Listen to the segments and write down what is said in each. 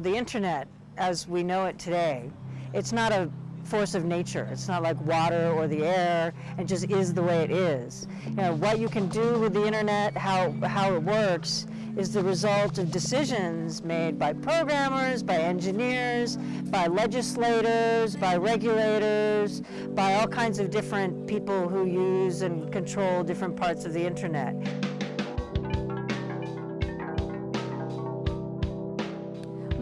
The internet, as we know it today, it's not a force of nature. It's not like water or the air. It just is the way it is. You know, what you can do with the internet, how, how it works, is the result of decisions made by programmers, by engineers, by legislators, by regulators, by all kinds of different people who use and control different parts of the internet.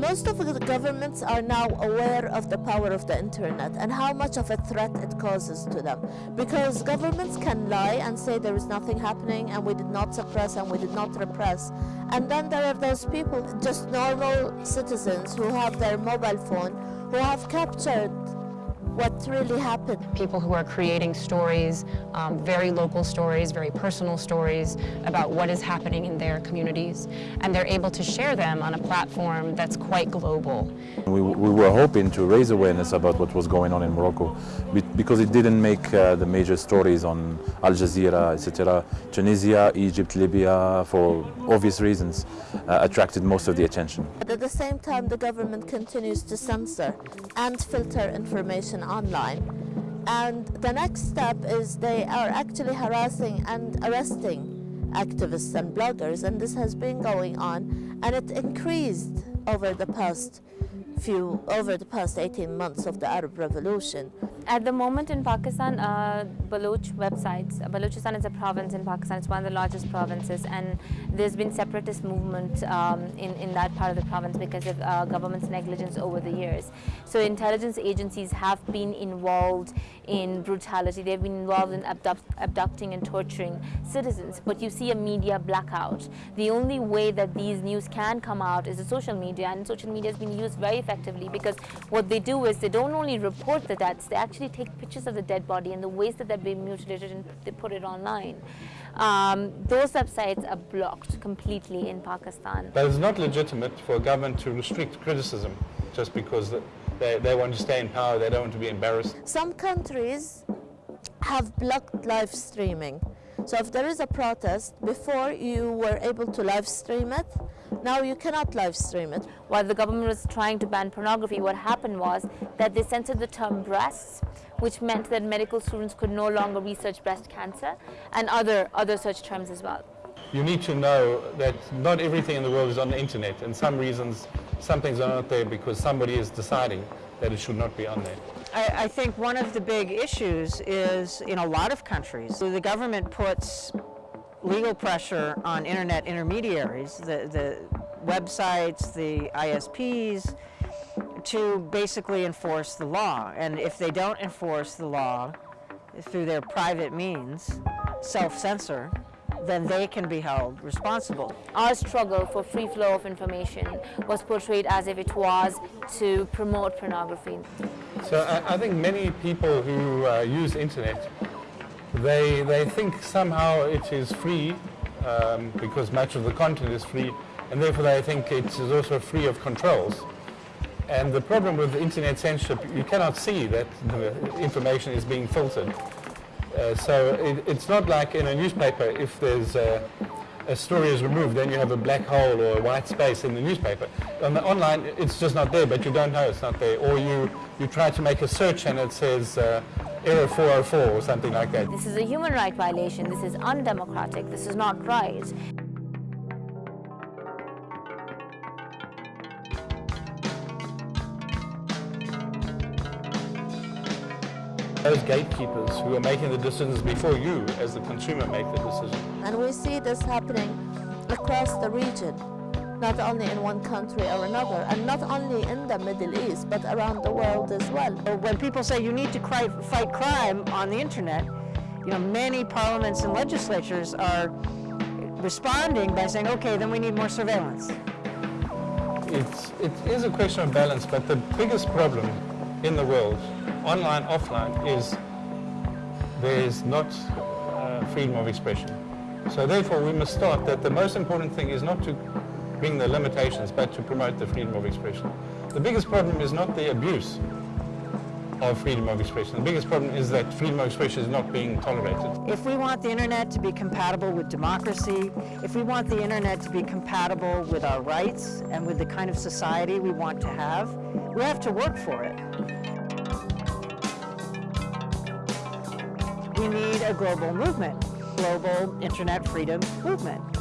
Most of the governments are now aware of the power of the internet and how much of a threat it causes to them. Because governments can lie and say there is nothing happening and we did not suppress and we did not repress. And then there are those people, just normal citizens who have their mobile phone, who have captured what really happened. People who are creating stories, um, very local stories, very personal stories about what is happening in their communities, and they're able to share them on a platform that's quite global. We, we were hoping to raise awareness about what was going on in Morocco because it didn't make uh, the major stories on Al Jazeera, etc. Tunisia, Egypt, Libya, for obvious reasons, uh, attracted most of the attention. But at the same time, the government continues to censor and filter information online. And the next step is they are actually harassing and arresting activists and bloggers, and this has been going on, and it increased over the past few, over the past 18 months of the Arab Revolution. At the moment in Pakistan, uh, Baloch websites, Balochistan is a province in Pakistan, it's one of the largest provinces. And there's been separatist movement um, in, in that part of the province because of uh, government's negligence over the years. So intelligence agencies have been involved in brutality, they've been involved in abduct, abducting and torturing citizens, but you see a media blackout. The only way that these news can come out is the social media. And social media has been used very effectively because what they do is they don't only report the deaths, they actually actually take pictures of the dead body and the ways that they're being mutilated and they put it online. Um, those websites are blocked completely in Pakistan. But it's not legitimate for a government to restrict criticism just because they, they want to stay in power, they don't want to be embarrassed. Some countries have blocked live streaming. So if there is a protest, before you were able to live stream it, now you cannot live stream it. While the government was trying to ban pornography, what happened was that they censored the term breasts, which meant that medical students could no longer research breast cancer and other, other such terms as well. You need to know that not everything in the world is on the internet and some reasons some things are not there because somebody is deciding that it should not be on there. I, I think one of the big issues is in a lot of countries, the government puts legal pressure on internet intermediaries, the, the websites, the ISPs, to basically enforce the law. And if they don't enforce the law through their private means, self-censor, then they can be held responsible. Our struggle for free flow of information was portrayed as if it was to promote pornography. So I, I think many people who uh, use internet, they, they think somehow it is free um, because much of the content is free and therefore I think it is also free of controls. And the problem with internet censorship, you cannot see that the information is being filtered. Uh, so it, it's not like in a newspaper, if there's a, a, story is removed, then you have a black hole or a white space in the newspaper. On the online, it's just not there, but you don't know it's not there. Or you, you try to make a search and it says uh, error 404 or something like that. This is a human right violation. This is undemocratic. This is not right. Those gatekeepers who are making the decisions before you as the consumer make the decision. And we see this happening across the region, not only in one country or another, and not only in the Middle East, but around the world as well. When people say you need to fight crime on the internet, you know, many parliaments and legislatures are responding by saying, okay, then we need more surveillance. It's, it is a question of balance, but the biggest problem in the world online, offline, is there is not uh, freedom of expression. So therefore we must start that the most important thing is not to bring the limitations, but to promote the freedom of expression. The biggest problem is not the abuse. of freedom of expression. The biggest problem is that freedom of expression is not being tolerated. If we want the internet to be compatible with democracy, if we want the internet to be compatible with our rights and with the kind of society we want to have, we have to work for it. We need a global movement, global internet freedom movement.